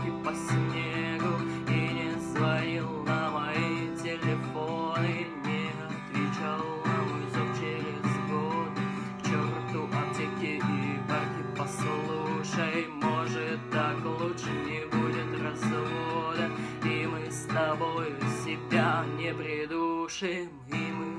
парке по снегу И не звонил на мои телефоны Не отвечал на мой зов через год. К черту аптеки и парки Послушай, может так лучше не будет развода. И мы с тобой себя не придушим И мы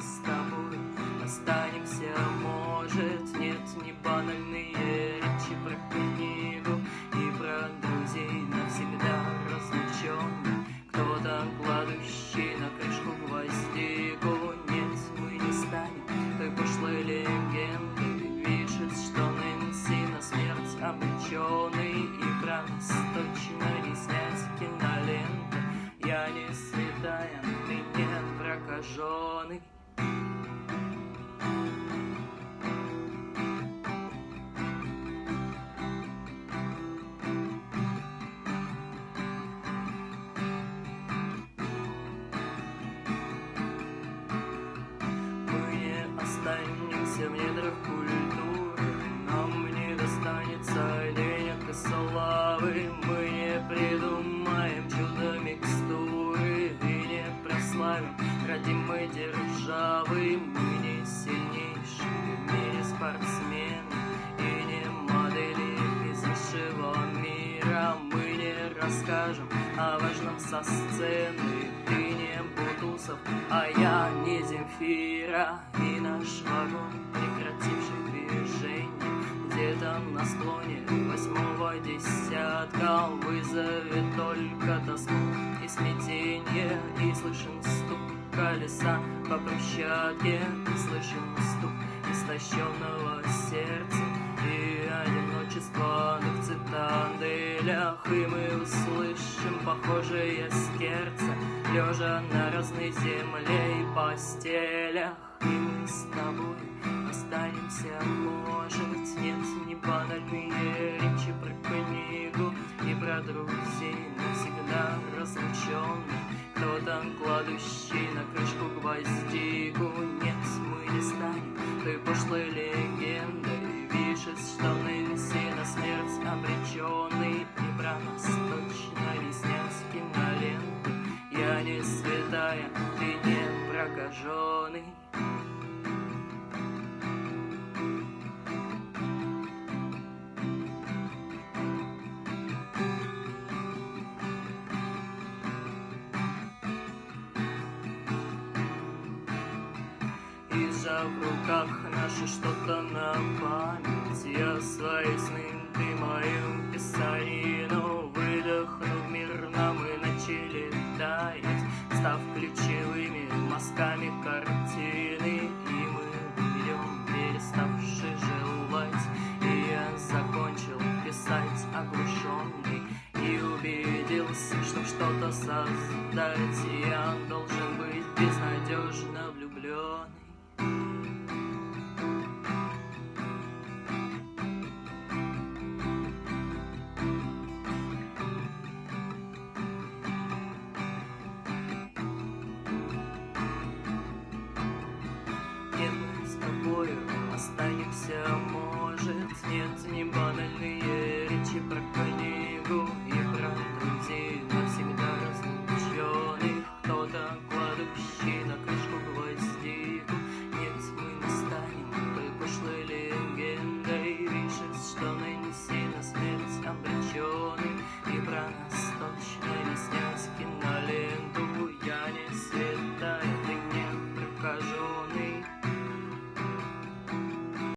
прокаженный расскажем о важном со сцены Ты не Бутусов, а я не Земфира. И наш вагон, прекративший движение Где-то на склоне восьмого десятка Вызовет только тоску. И смятение И слышен стук колеса по брусчатке И слышен стук истощенного сердца похожее скерца Лежа на разной земле и постелях. И мы с тобой останемся, может Нет, не банальные речи про книгу И про друзей навсегда разлученных Кто-то кладущий на крышку гвоздику Нет, мы не станем той пошлой легендой святая, ты не прокаженный И сжав в руках наши что-то на память. Я свои сны, ты мою писанину Выдохнув мирно, мы начали таять Став ключевыми мазками картины И мы уйдем, переставши желать. И я закончил писать оглушенный И убедился, что что-то создать Пальцами банальные речи прокатывают